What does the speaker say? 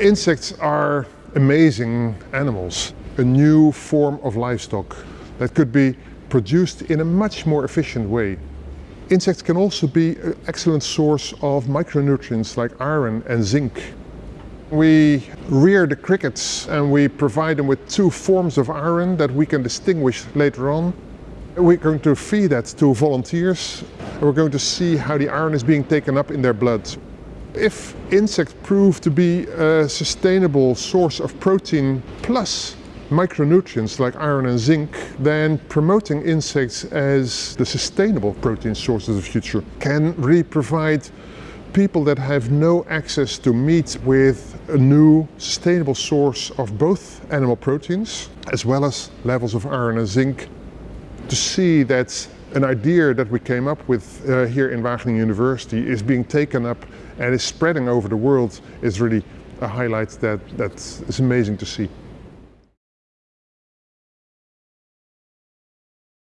Insects are amazing animals, a new form of livestock that could be produced in a much more efficient way. Insects can also be an excellent source of micronutrients like iron and zinc. We rear the crickets and we provide them with two forms of iron that we can distinguish later on. We're going to feed that to volunteers and we're going to see how the iron is being taken up in their blood. If insects prove to be a sustainable source of protein plus micronutrients like iron and zinc, then promoting insects as the sustainable protein sources of the future can really provide people that have no access to meat with a new sustainable source of both animal proteins as well as levels of iron and zinc to see that an idea that we came up with uh, here in Wageningen University is being taken up and is spreading over the world is really a highlight that, that is amazing to see.